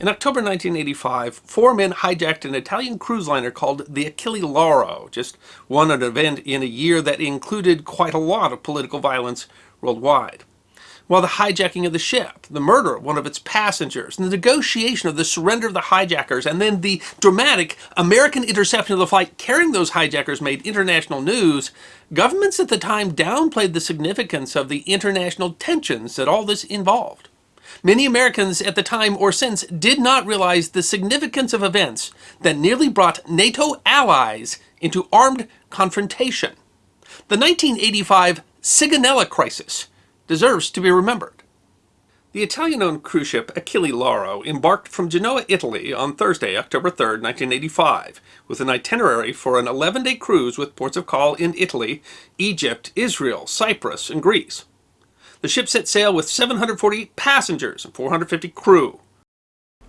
In October 1985, four men hijacked an Italian cruise liner called the Achille Lauro, just one an event in a year that included quite a lot of political violence worldwide. While the hijacking of the ship, the murder of one of its passengers, the negotiation of the surrender of the hijackers, and then the dramatic American interception of the flight carrying those hijackers made international news, governments at the time downplayed the significance of the international tensions that all this involved. Many Americans at the time or since did not realize the significance of events that nearly brought NATO allies into armed confrontation. The 1985 Sigonella crisis deserves to be remembered. The Italian-owned cruise ship Achille Lauro embarked from Genoa, Italy on Thursday, October 3, 1985, with an itinerary for an 11-day cruise with ports of call in Italy, Egypt, Israel, Cyprus, and Greece. The ship set sail with 740 passengers and 450 crew.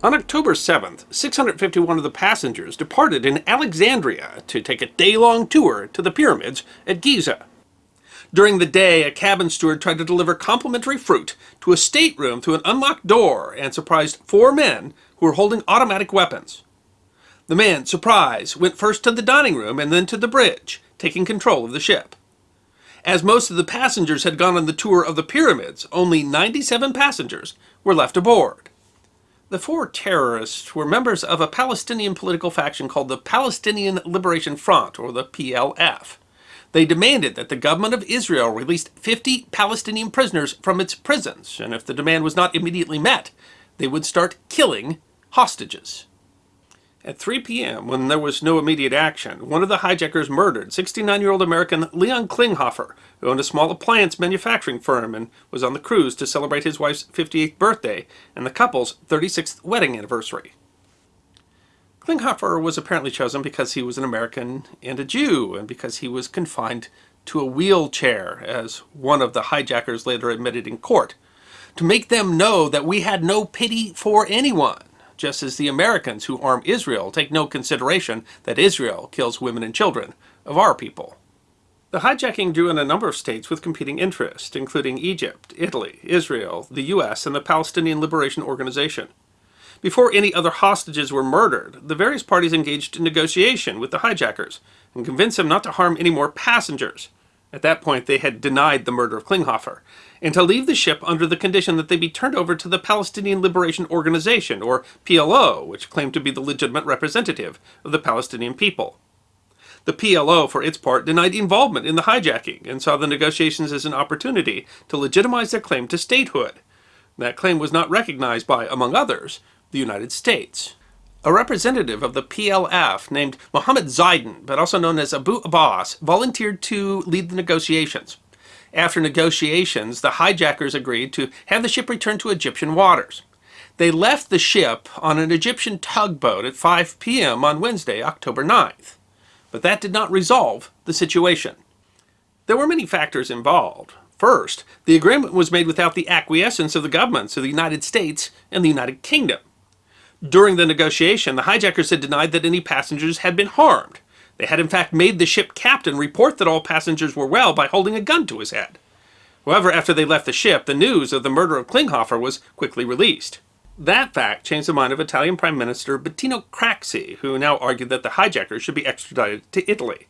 On October 7th, 651 of the passengers departed in Alexandria to take a day-long tour to the pyramids at Giza. During the day, a cabin steward tried to deliver complimentary fruit to a stateroom through an unlocked door and surprised four men who were holding automatic weapons. The man, surprised, went first to the dining room and then to the bridge, taking control of the ship. As most of the passengers had gone on the tour of the pyramids, only 97 passengers were left aboard. The four terrorists were members of a Palestinian political faction called the Palestinian Liberation Front, or the PLF. They demanded that the government of Israel release 50 Palestinian prisoners from its prisons, and if the demand was not immediately met, they would start killing hostages. At 3 p.m., when there was no immediate action, one of the hijackers murdered 69-year-old American Leon Klinghoffer, who owned a small appliance manufacturing firm and was on the cruise to celebrate his wife's 58th birthday and the couple's 36th wedding anniversary. Klinghoffer was apparently chosen because he was an American and a Jew, and because he was confined to a wheelchair, as one of the hijackers later admitted in court, to make them know that we had no pity for anyone just as the Americans who arm Israel take no consideration that Israel kills women and children of our people. The hijacking drew in a number of states with competing interests, including Egypt, Italy, Israel, the U.S., and the Palestinian Liberation Organization. Before any other hostages were murdered, the various parties engaged in negotiation with the hijackers and convinced them not to harm any more passengers. At that point, they had denied the murder of Klinghoffer, and to leave the ship under the condition that they be turned over to the Palestinian Liberation Organization, or PLO, which claimed to be the legitimate representative of the Palestinian people. The PLO, for its part, denied involvement in the hijacking and saw the negotiations as an opportunity to legitimize their claim to statehood. That claim was not recognized by, among others, the United States. A representative of the PLF named Mohammed Zaidan, but also known as Abu Abbas, volunteered to lead the negotiations. After negotiations, the hijackers agreed to have the ship returned to Egyptian waters. They left the ship on an Egyptian tugboat at 5 p.m. on Wednesday, October 9th. But that did not resolve the situation. There were many factors involved. First, the agreement was made without the acquiescence of the governments of the United States and the United Kingdom. During the negotiation, the hijackers had denied that any passengers had been harmed. They had in fact made the ship captain report that all passengers were well by holding a gun to his head. However, after they left the ship, the news of the murder of Klinghoffer was quickly released. That fact changed the mind of Italian Prime Minister Bettino Craxi, who now argued that the hijackers should be extradited to Italy.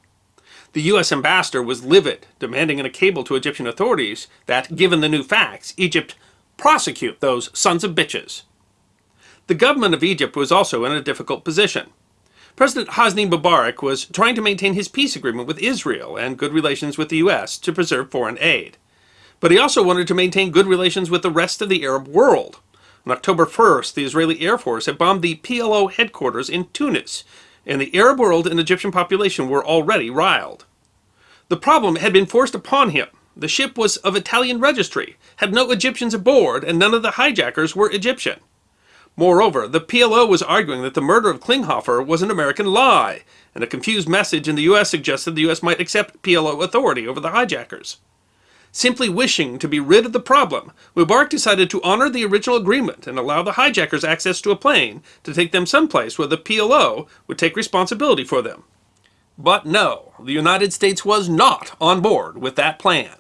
The U.S. ambassador was livid, demanding in a cable to Egyptian authorities that, given the new facts, Egypt prosecute those sons of bitches. The government of Egypt was also in a difficult position. President Hosni Mubarak was trying to maintain his peace agreement with Israel and good relations with the U.S. to preserve foreign aid. But he also wanted to maintain good relations with the rest of the Arab world. On October 1st, the Israeli Air Force had bombed the PLO headquarters in Tunis, and the Arab world and Egyptian population were already riled. The problem had been forced upon him. The ship was of Italian registry, had no Egyptians aboard, and none of the hijackers were Egyptian. Moreover, the PLO was arguing that the murder of Klinghoffer was an American lie, and a confused message in the U.S. suggested the U.S. might accept PLO authority over the hijackers. Simply wishing to be rid of the problem, Mubarak decided to honor the original agreement and allow the hijackers access to a plane to take them someplace where the PLO would take responsibility for them. But no, the United States was not on board with that plan.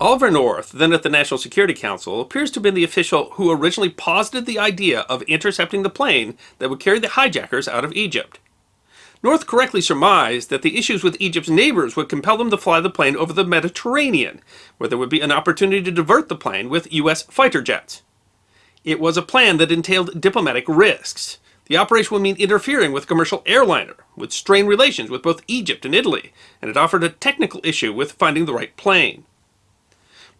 Oliver North, then at the National Security Council, appears to have been the official who originally posited the idea of intercepting the plane that would carry the hijackers out of Egypt. North correctly surmised that the issues with Egypt's neighbors would compel them to fly the plane over the Mediterranean, where there would be an opportunity to divert the plane with U.S. fighter jets. It was a plan that entailed diplomatic risks. The operation would mean interfering with commercial airliner, would strain relations with both Egypt and Italy, and it offered a technical issue with finding the right plane.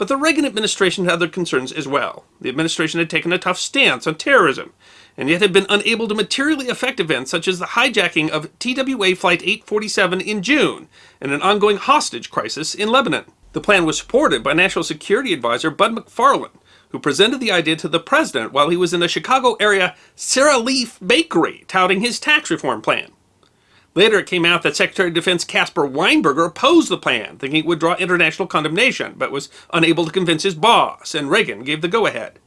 But the Reagan administration had other concerns as well. The administration had taken a tough stance on terrorism, and yet had been unable to materially affect events such as the hijacking of TWA Flight 847 in June and an ongoing hostage crisis in Lebanon. The plan was supported by National Security Advisor Bud McFarlane, who presented the idea to the president while he was in the Chicago area Sara Lee Bakery touting his tax reform plan. Later, it came out that Secretary of Defense Caspar Weinberger opposed the plan, thinking it would draw international condemnation, but was unable to convince his boss, and Reagan gave the go-ahead.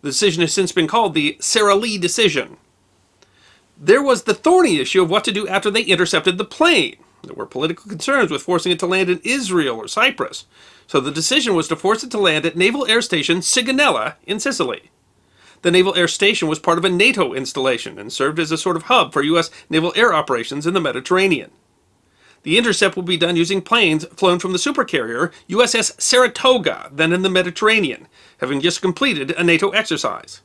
The decision has since been called the Sara Lee decision. There was the thorny issue of what to do after they intercepted the plane. There were political concerns with forcing it to land in Israel or Cyprus, so the decision was to force it to land at Naval Air Station Sigonella in Sicily. The Naval Air Station was part of a NATO installation and served as a sort of hub for U.S. naval air operations in the Mediterranean. The intercept will be done using planes flown from the supercarrier USS Saratoga, then in the Mediterranean, having just completed a NATO exercise.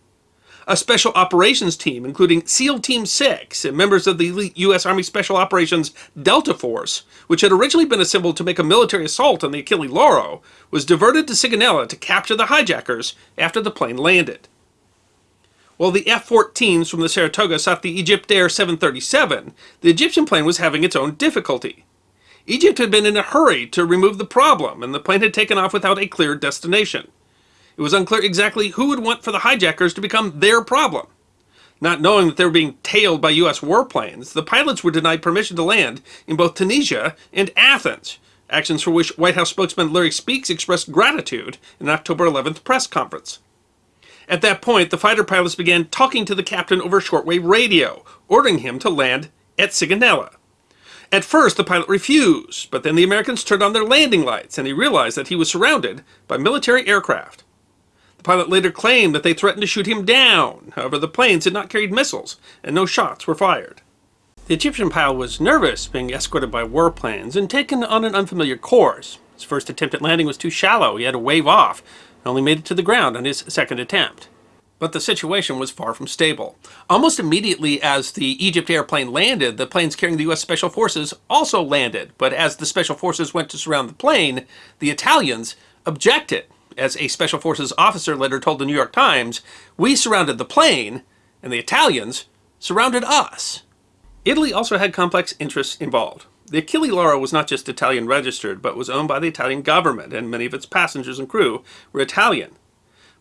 A special operations team, including SEAL Team 6 and members of the elite U.S. Army Special Operations Delta Force, which had originally been assembled to make a military assault on the Achille Lauro, was diverted to Sigonella to capture the hijackers after the plane landed. While the F-14s from the Saratoga sought the Egyptair 737, the Egyptian plane was having its own difficulty. Egypt had been in a hurry to remove the problem, and the plane had taken off without a clear destination. It was unclear exactly who would want for the hijackers to become their problem. Not knowing that they were being tailed by U.S. warplanes, the pilots were denied permission to land in both Tunisia and Athens, actions for which White House spokesman Larry Speakes expressed gratitude in an October 11th press conference. At that point, the fighter pilots began talking to the captain over shortwave radio, ordering him to land at Sigonella. At first, the pilot refused, but then the Americans turned on their landing lights, and he realized that he was surrounded by military aircraft. The pilot later claimed that they threatened to shoot him down. However, the planes had not carried missiles, and no shots were fired. The Egyptian pilot was nervous being escorted by warplanes and taken on an unfamiliar course. His first attempt at landing was too shallow. He had to wave off, only made it to the ground on his second attempt. But the situation was far from stable. Almost immediately as the Egypt airplane landed, the planes carrying the U.S. Special Forces also landed. But as the Special Forces went to surround the plane, the Italians objected. As a Special Forces officer later told the New York Times, we surrounded the plane, and the Italians surrounded us. Italy also had complex interests involved. The Achille Lauro was not just Italian registered, but was owned by the Italian government, and many of its passengers and crew were Italian.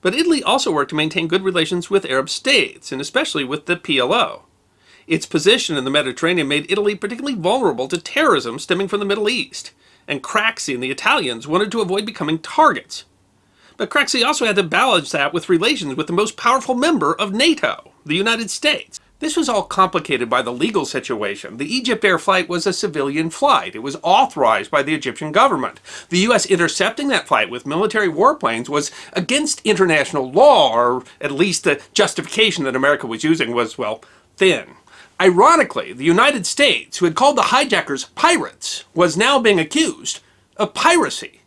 But Italy also worked to maintain good relations with Arab states, and especially with the PLO. Its position in the Mediterranean made Italy particularly vulnerable to terrorism stemming from the Middle East, and Craxi and the Italians wanted to avoid becoming targets. But Craxi also had to balance that with relations with the most powerful member of NATO, the United States. This was all complicated by the legal situation. The Egypt Air flight was a civilian flight. It was authorized by the Egyptian government. The U.S. intercepting that flight with military warplanes was against international law, or at least the justification that America was using was, well, thin. Ironically, the United States, who had called the hijackers pirates, was now being accused of piracy.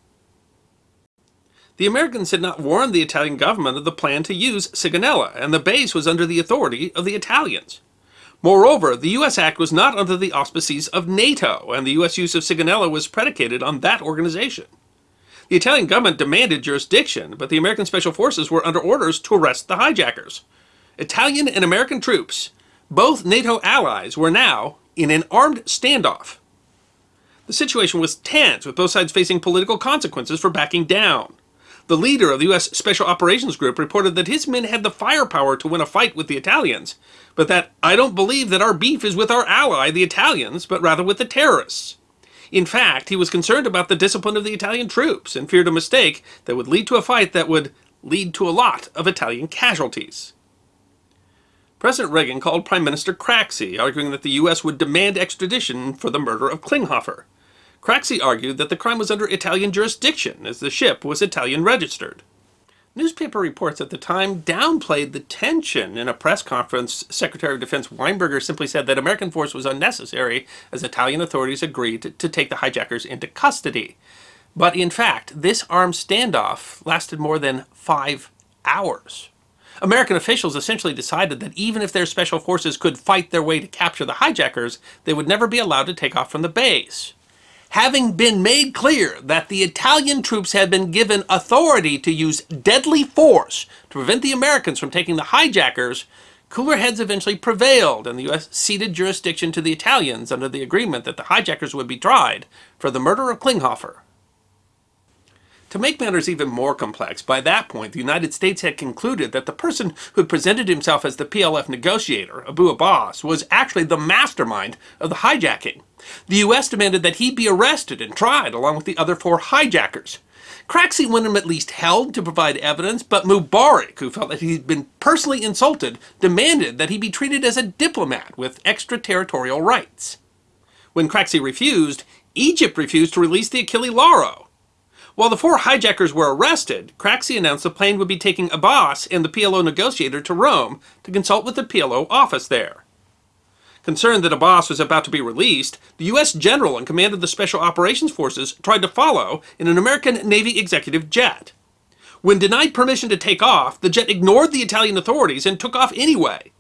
The Americans had not warned the Italian government of the plan to use Sigonella, and the base was under the authority of the Italians. Moreover, the U.S. Act was not under the auspices of NATO, and the U.S. use of Sigonella was predicated on that organization. The Italian government demanded jurisdiction, but the American Special Forces were under orders to arrest the hijackers. Italian and American troops, both NATO allies, were now in an armed standoff. The situation was tense, with both sides facing political consequences for backing down. The leader of the U.S. Special Operations Group reported that his men had the firepower to win a fight with the Italians, but that, I don't believe that our beef is with our ally, the Italians, but rather with the terrorists. In fact, he was concerned about the discipline of the Italian troops and feared a mistake that would lead to a fight that would lead to a lot of Italian casualties. President Reagan called Prime Minister Craxi, arguing that the U.S. would demand extradition for the murder of Klinghoffer. Craxi argued that the crime was under Italian jurisdiction, as the ship was Italian registered. Newspaper reports at the time downplayed the tension. In a press conference, Secretary of Defense Weinberger simply said that American force was unnecessary as Italian authorities agreed to, take the hijackers into custody. But in fact, this armed standoff lasted more than five hours. American officials essentially decided that even if their special forces could fight their way to capture the hijackers, they would never be allowed to take off from the base having been made clear that the Italian troops had been given authority to use deadly force to prevent the Americans from taking the hijackers, cooler heads eventually prevailed and the U.S. ceded jurisdiction to the Italians under the agreement that the hijackers would be tried for the murder of Klinghoffer. To make matters even more complex, by that point the United States had concluded that the person who had presented himself as the PLF negotiator, Abu Abbas, was actually the mastermind of the hijacking. The U.S. demanded that he be arrested and tried along with the other four hijackers. Craxi wanted him at least held to provide evidence, but Mubarak, who felt that he'd been personally insulted, demanded that he be treated as a diplomat with extraterritorial rights. When Craxi refused, Egypt refused to release the Achille Lauro, while the four hijackers were arrested, Craxi announced the plane would be taking Abbas and the PLO negotiator to Rome to consult with the PLO office there. Concerned that Abbas was about to be released, the U.S. general in command of the Special Operations Forces tried to follow in an American Navy executive jet. When denied permission to take off, the jet ignored the Italian authorities and took off anyway.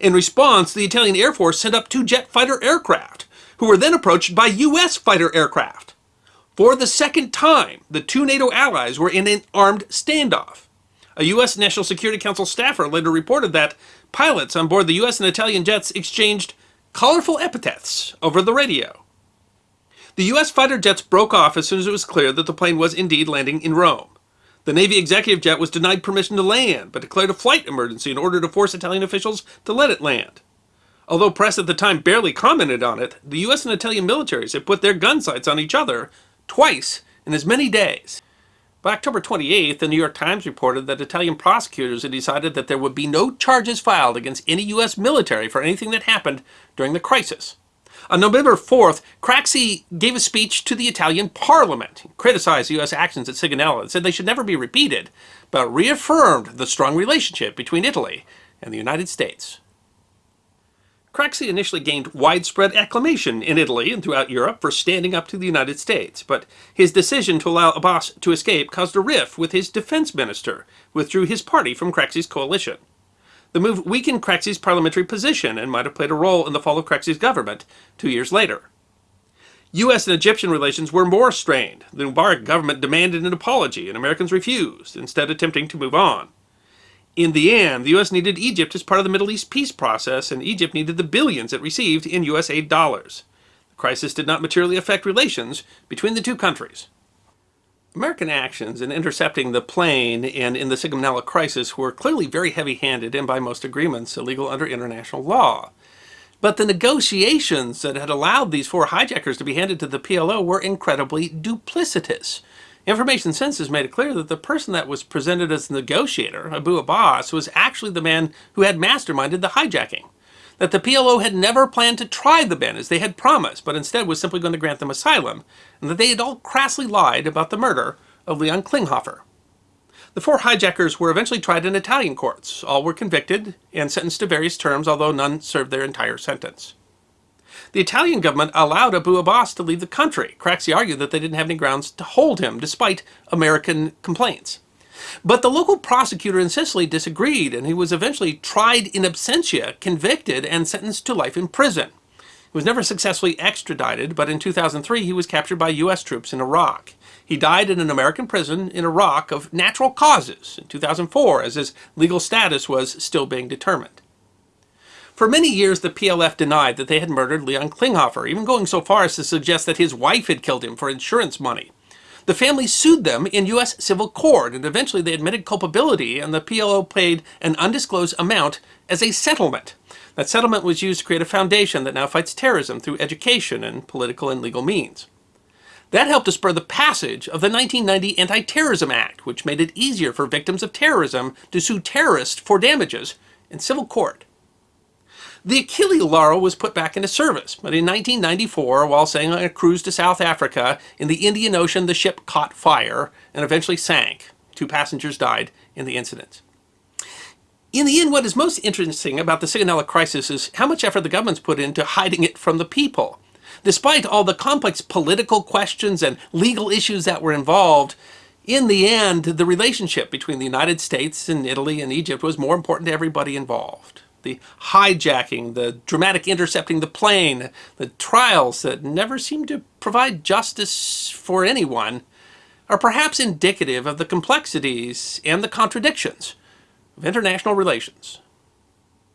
In response, the Italian Air Force sent up two jet fighter aircraft, who were then approached by U.S. fighter aircraft. For the second time, the two NATO allies were in an armed standoff. A U.S. National Security Council staffer later reported that pilots on board the U.S. and Italian jets exchanged colorful epithets over the radio. The U.S. fighter jets broke off as soon as it was clear that the plane was indeed landing in Rome. The Navy executive jet was denied permission to land, but declared a flight emergency in order to force Italian officials to let it land. Although press at the time barely commented on it, the U.S. and Italian militaries had put their gun sights on each other twice in as many days. By October 28th, the New York Times reported that Italian prosecutors had decided that there would be no charges filed against any U.S. military for anything that happened during the crisis. On November 4th, Craxi gave a speech to the Italian parliament. Criticized U.S. actions at Sigonella and said they should never be repeated, but reaffirmed the strong relationship between Italy and the United States. Craxi initially gained widespread acclamation in Italy and throughout Europe for standing up to the United States, but his decision to allow Abbas to escape caused a rift with his defense minister, withdrew his party from Craxi's coalition. The move weakened Craxi's parliamentary position and might have played a role in the fall of Craxi's government two years later. U.S. and Egyptian relations were more strained. The Mubarak government demanded an apology, and Americans refused, instead attempting to move on. In the end, the U.S. needed Egypt as part of the Middle East peace process, and Egypt needed the billions it received in U.S. aid dollars. The crisis did not materially affect relations between the two countries. American actions in intercepting the plane and in the Sigonella crisis were clearly very heavy-handed and by most agreements illegal under international law. But the negotiations that had allowed these four hijackers to be handed to the PLO were incredibly duplicitous. Information Census made it clear that the person that was presented as the negotiator, Abu Abbas, was actually the man who had masterminded the hijacking. That the PLO had never planned to try the men as they had promised, but instead was simply going to grant them asylum, and that they had all crassly lied about the murder of Leon Klinghoffer. The four hijackers were eventually tried in Italian courts. All were convicted and sentenced to various terms, although none served their entire sentence. The Italian government allowed Abu Abbas to leave the country. Craxi argued that they didn't have any grounds to hold him, despite American complaints. But the local prosecutor in Sicily disagreed, and he was eventually tried in absentia, convicted, and sentenced to life in prison. He was never successfully extradited, but in 2003 he was captured by U.S. troops in Iraq. He died in an American prison in Iraq of natural causes in 2004, as his legal status was still being determined. For many years, the PLF denied that they had murdered Leon Klinghoffer, even going so far as to suggest that his wife had killed him for insurance money. The family sued them in U.S. civil court, and eventually they admitted culpability, and the PLO paid an undisclosed amount as a settlement. That settlement was used to create a foundation that now fights terrorism through education and political and legal means. That helped to spur the passage of the 1990 Anti-Terrorism Act, which made it easier for victims of terrorism to sue terrorists for damages in civil court. The Achille Lauro was put back into service, but in 1994, while sailing on a cruise to South Africa, in the Indian Ocean the ship caught fire and eventually sank. Two passengers died in the incident. In the end, what is most interesting about the Sigonella crisis is how much effort the government's put into hiding it from the people. Despite all the complex political questions and legal issues that were involved, in the end, the relationship between the United States and Italy and Egypt was more important to everybody involved the hijacking, the dramatic intercepting the plane, the trials that never seem to provide justice for anyone, are perhaps indicative of the complexities and the contradictions of international relations.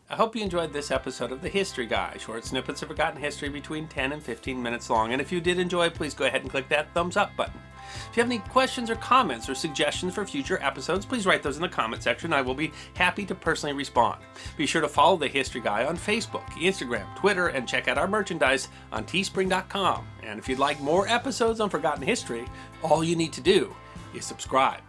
I hope you enjoyed this episode of The History Guy, short snippets of forgotten history between 10 and 15 minutes long. And if you did enjoy, please go ahead and click that thumbs up button. If you have any questions or comments or suggestions for future episodes, please write those in the comment section. I will be happy to personally respond. Be sure to follow The History Guy on Facebook, Instagram, Twitter, and check out our merchandise on teespring.com. And if you'd like more episodes on Forgotten History, all you need to do is subscribe.